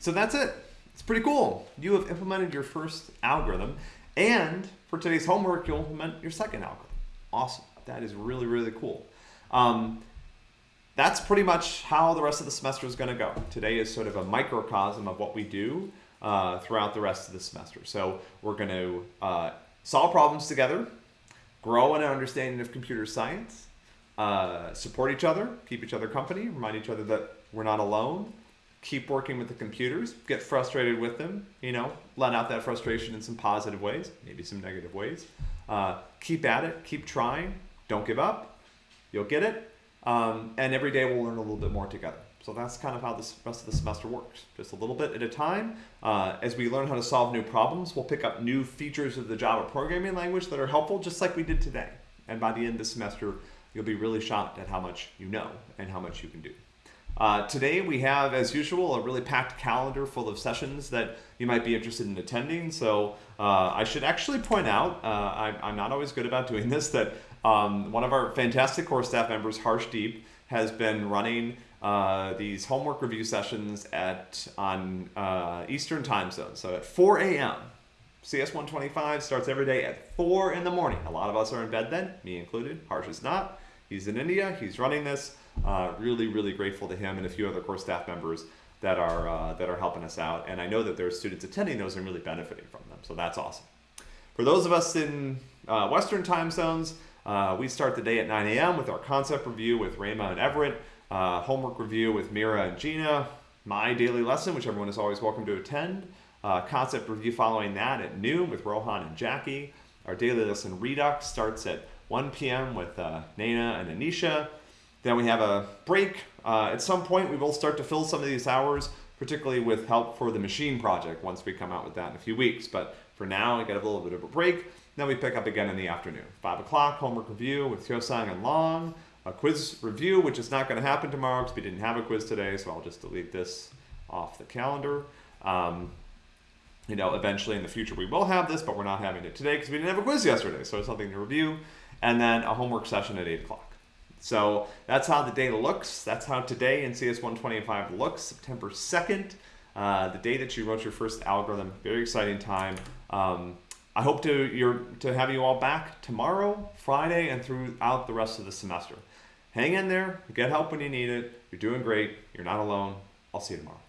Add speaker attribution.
Speaker 1: So that's it. It's pretty cool. You have implemented your first algorithm, and for today's homework, you'll implement your second algorithm. Awesome. That is really, really cool. Um, that's pretty much how the rest of the semester is going to go. Today is sort of a microcosm of what we do uh, throughout the rest of the semester. So we're going to uh, solve problems together, grow in an understanding of computer science, uh, support each other, keep each other company, remind each other that we're not alone, keep working with the computers, get frustrated with them, you know, let out that frustration in some positive ways, maybe some negative ways. Uh, keep at it, keep trying, don't give up, you'll get it. Um, and every day we'll learn a little bit more together. So that's kind of how the rest of the semester works. Just a little bit at a time. Uh, as we learn how to solve new problems, we'll pick up new features of the Java programming language that are helpful, just like we did today. And by the end of the semester, you'll be really shocked at how much you know and how much you can do. Uh, today we have, as usual, a really packed calendar full of sessions that you might be interested in attending. So uh, I should actually point out, uh, I, I'm not always good about doing this, that um, one of our fantastic core staff members, Harshdeep, has been running uh, these homework review sessions at on uh, Eastern time zone. So at 4 a.m. CS 125 starts every day at 4 in the morning. A lot of us are in bed then, me included. Harsh is not. He's in India. He's running this. Uh, really, really grateful to him and a few other core staff members that are uh, that are helping us out. And I know that there are students attending those and really benefiting from them. So that's awesome. For those of us in uh, Western time zones, uh, we start the day at 9 a.m. with our concept review with Rayma and Everett, uh, homework review with Mira and Gina, my daily lesson, which everyone is always welcome to attend, uh, concept review following that at noon with Rohan and Jackie. Our daily lesson Redux starts at 1 p.m. with uh, and Anisha. Then we have a break. Uh, at some point, we will start to fill some of these hours, particularly with help for the machine project once we come out with that in a few weeks. But for now, we get a little bit of a break. Then we pick up again in the afternoon. 5 o'clock, homework review with Hyosang and Long. A quiz review, which is not going to happen tomorrow because we didn't have a quiz today, so I'll just delete this off the calendar. Um, you know, eventually in the future we will have this, but we're not having it today because we didn't have a quiz yesterday, so it's something to review. And then a homework session at 8 o'clock. So that's how the data looks. That's how today in CS 125 looks, September 2nd, uh, the day that you wrote your first algorithm. Very exciting time. Um, I hope to, your, to have you all back tomorrow, Friday, and throughout the rest of the semester. Hang in there, get help when you need it. You're doing great. You're not alone. I'll see you tomorrow.